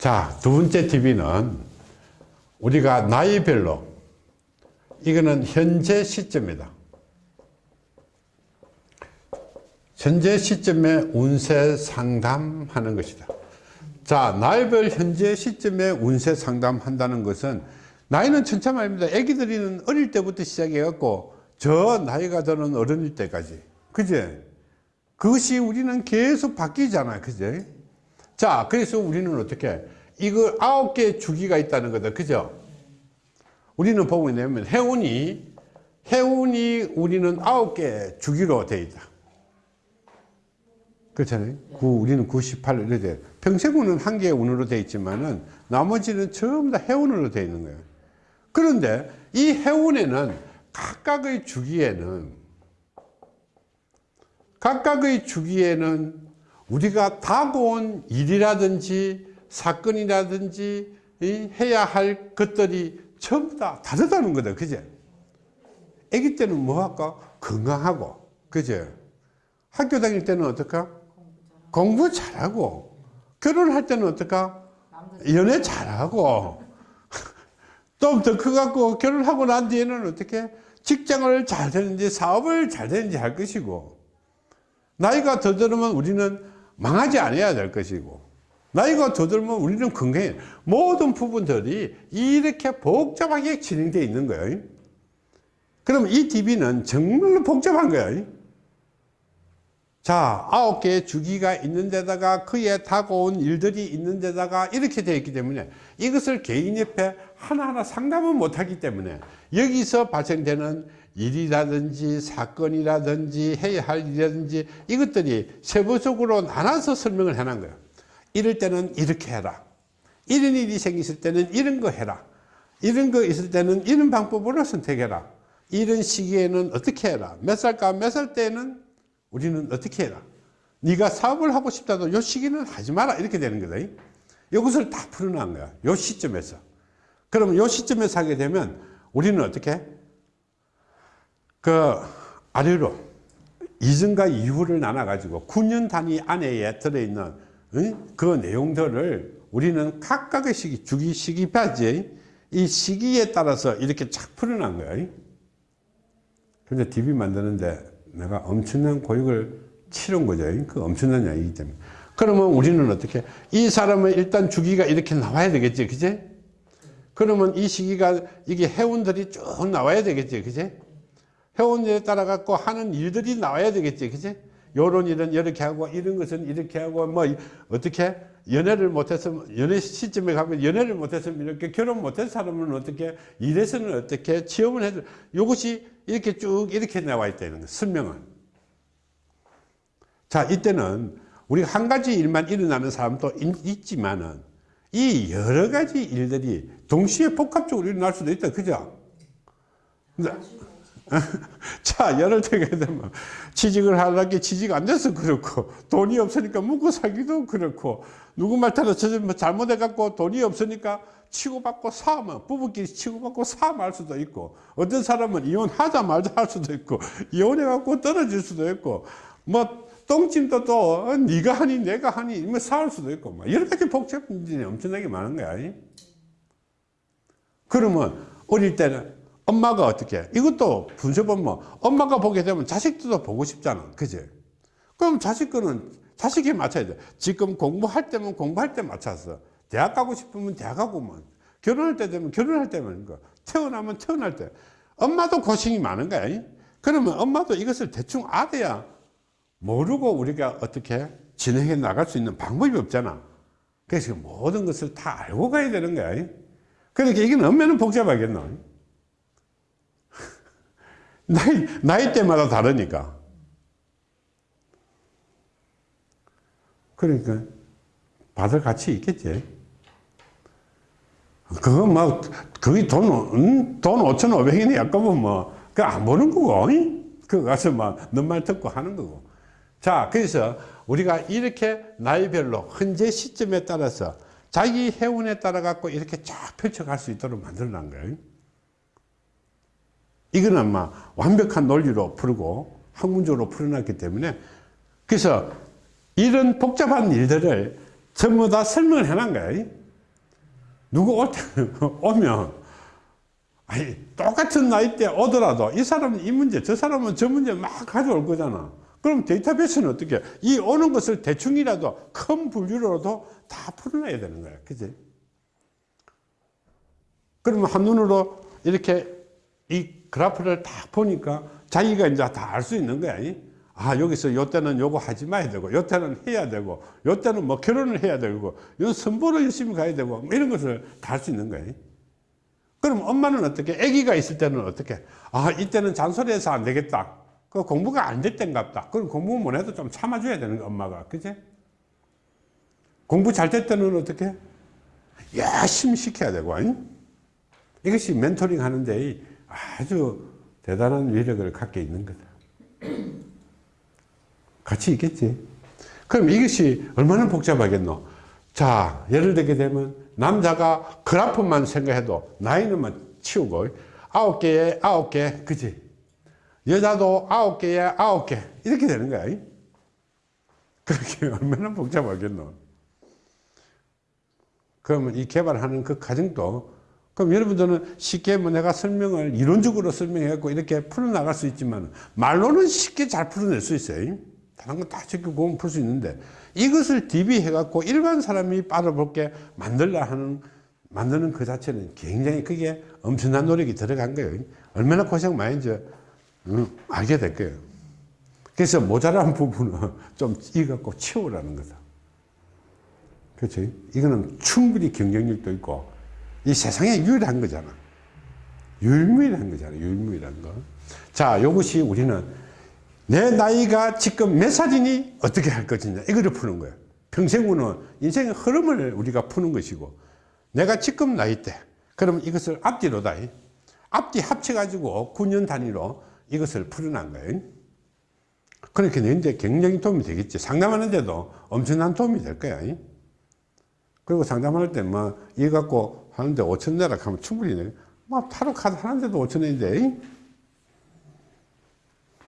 자, 두 번째 TV는 우리가 나이별로 이거는 현재 시점이다. 현재 시점에 운세 상담하는 것이다. 자, 나이별 현재 시점에 운세 상담한다는 것은 나이는 천차만입니다. 애기들이는 어릴 때부터 시작해갖고 저 나이가 드는 어른일 때까지. 그제? 그것이 우리는 계속 바뀌잖아요. 그제? 자, 그래서 우리는 어떻게? 이거 아홉 개의 주기가 있다는 거다. 그죠? 우리는 보게 되면 해운이, 해운이 우리는 아홉 개 주기로 되어 있다. 그렇잖아요. 그 우리는 98 이렇게 돼. 평생운은 한 개의 운으로 되어 있지만은 나머지는 전부 다 해운으로 되어 있는 거예요. 그런데 이 해운에는 각각의 주기에는 각각의 주기에는 우리가 다가온 일이라든지 사건이라든지 해야 할 것들이 전부 다 다르다는 거다. 그제? 아기 때는 뭐 할까? 건강하고. 그제? 학교 다닐 때는 어떨까? 공부 잘하고. 결혼할 때는 어떨까? 연애 잘하고. 좀더 커갖고 결혼하고 난 뒤에는 어떻게? 직장을 잘 되는지 사업을 잘 되는지 할 것이고. 나이가 더 들으면 우리는 망하지 않아야 될 것이고. 나이가 더 들면 우리는 건강해. 모든 부분들이 이렇게 복잡하게 진행되어 있는 거예요. 그럼 이 DB는 정말로 복잡한 거예요. 자, 아홉 개의 주기가 있는 데다가 그에 다가온 일들이 있는 데다가 이렇게 되어 있기 때문에 이것을 개인 옆에 하나하나 상담은 못하기 때문에 여기서 발생되는 일이라든지 사건이라든지 해야 할 일이라든지 이것들이 세부적으로 나눠서 설명을 해놓은 거예요. 이럴 때는 이렇게 해라. 이런 일이 생겼을 때는 이런 거 해라. 이런 거 있을 때는 이런 방법으로 선택해라. 이런 시기에는 어떻게 해라. 몇 살까 몇살 때는 우리는 어떻게 해라. 네가 사업을 하고 싶다도 요 시기는 하지 마라. 이렇게 되는 거다. 이것을 다 풀어놓은 거야. 요 시점에서. 그러면 요 시점에서 하게 되면 우리는 어떻게? 그 아래로 이전과 이후를 나눠 가지고 9년 단위 안에 들어있는 그 내용들을 우리는 각각의 시기, 주기 시기까지 이 시기에 따라서 이렇게 착 풀어난 거예요. 근데 DB 만드는데 내가 엄청난 고육을 치른 거죠. 그 엄청난 양이기 때문에. 그러면 우리는 어떻게? 이 사람은 일단 주기가 이렇게 나와야 되겠지. 그제? 그러면 이 시기가 이게 해운들이 쭉 나와야 되겠지. 그제? 해운에 따라 갖고 하는 일들이 나와야 되겠지. 그제? 요런 일은 이렇게 하고 이런 것은 이렇게 하고 뭐 어떻게? 연애를 못했으면 연애 시점에 가면 연애를 못했으면 이렇게 결혼 못한 사람은 어떻게? 이래서는 어떻게? 취업을 해도 이것이 이렇게 쭉 이렇게 나와 있다는 거 설명은. 자 이때는 우리가 한 가지 일만 일어나는 사람도 있지만은 이 여러 가지 일들이 동시에 복합적으로 일어날 수도 있다 그죠 자, 예를 들게 되면 취직을 하려게 취직 안 돼서 그렇고 돈이 없으니까 묵고 살기도 그렇고 누구 말 따라 뭐 잘못해갖고 돈이 없으니까 치고받고 사면 부부끼리 치고받고 사할 수도 있고 어떤 사람은 이혼하자 말자 할 수도 있고 이혼해갖고 떨어질 수도 있고 뭐 똥찜도 또 어, 네가 하니 내가 하니 뭐 사할 수도 있고 뭐 여러 가지 복잡한 일이 엄청나게 많은 거야. 그러면 어릴 때는 엄마가 어떻게 이것도 분석 보면 엄마가 보게 되면 자식들도 보고 싶잖아. 그지? 그럼 자식 거는 자식에 맞춰야 돼. 지금 공부할 때면 공부할 때 맞춰서 대학 가고 싶으면 대학 가고만 결혼할 때 되면 결혼할 때만 거. 태어나면 태어날 때. 엄마도 고생이 많은 거야. 그러면 엄마도 이것을 대충 알아야. 모르고 우리가 어떻게 진행해 나갈 수 있는 방법이 없잖아. 그래서 모든 것을 다 알고 가야 되는 거야. 그러니까 이게 얼마나 복잡하겠노 나이, 나이 때마다 다르니까. 그러니까 받을 가치 있겠지. 그거 뭐, 그게 돈, 음, 돈 5,500원이 약간은 뭐, 그안 보는 거고, 그 가서 막, 너말 듣고 하는 거고. 자, 그래서 우리가 이렇게 나이별로 현재 시점에 따라서 자기 해운에 따라 갖고 이렇게 쫙 펼쳐갈 수 있도록 만들어 놓은 거예요. 이거는 막 완벽한 논리로 풀고 학문적으로 풀어놨기 때문에 그래서 이런 복잡한 일들을 전부 다 설명을 해놓은 거예요. 누구 오면, 아니, 똑같은 나이 때 오더라도 이 사람은 이 문제, 저 사람은 저 문제 막 가져올 거잖아. 그럼 데이터베이스는 어떻게, 해? 이 오는 것을 대충이라도 큰 분류로도 다 풀어놔야 되는 거야. 그지? 그러면 한눈으로 이렇게 이 그래프를 딱 보니까 자기가 이제 다 알 수 있는 거야. 이? 아, 여기서 요 때는 요거 하지 마야 되고, 요 때는 해야 되고, 요 때는 뭐 결혼을 해야 되고, 요 선보를 열심히 가야 되고, 뭐 이런 것을 다 할 수 있는. 이? 그럼 엄마는 어떻게, 아기가 있을 때는 어떻게, 아, 이때는 잔소리해서 안 되겠다. 그 공부가 안 됐던갑다. 그럼 공부 못 해도 좀 참아줘야 되는 거, 엄마가. 그지? 공부 잘 될 때는 어떻게? 열심히 시켜야 되고, 아니? 이것이 멘토링 하는데 아주 대단한 위력을 갖게 있는 거다. 같이 있겠지. 그럼 이것이 얼마나 복잡하겠노? 자, 예를 들게 되면 남자가 그래프만 생각해도 나이는 만 치우고 아홉 개에 아홉 개, 그지? 여자도 아홉 개에 아홉 개 이렇게 되는 거야. 그렇게 얼마나 복잡하겠노? 그러면 이 개발하는 그 과정도 그럼 여러분들은 쉽게 뭐 내가 설명을 이론적으로 설명해갖고 이렇게 풀어나갈 수 있지만 말로는 쉽게 잘 풀어낼 수 있어요. 다른 거다 쉽게 보면 풀 수 있는데 이것을 DB해갖고 일반 사람이 빨아볼게 만들라 하는 만드는 그 자체는 굉장히 그게 엄청난 노력이 들어간 거예요. 얼마나 고생 많이 이제 음, 알게 될 거예요. 그래서 모자란 부분은 좀 이갖고 치우라는 거다. 그렇지? 이거는 충분히 경쟁력도 있고 이 세상에 유일한 거잖아. 유일무이한 거잖아. 유일무이한 거. 자, 이것이 우리는 내 나이가 지금 몇 살이니 어떻게 할 것이냐 이거를 푸는 거예요. 평생우는 인생의 흐름을 우리가 푸는 것이고 내가 지금 나이 때 그러면 이것을 앞뒤로다. 앞뒤 합쳐 가지고 9년 단위로 이것을 풀어난 거예요. 그렇게 이제 굉장히 도움이 되겠지. 상담하는데도 엄청난 도움이 될 거야. 그리고 상담할 때 뭐 이거 갖고 하는데 5천 내라 하면 충분히 뭐 타로 카드 하는데도 5천 원인데